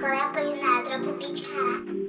Коли поїнедра попічка.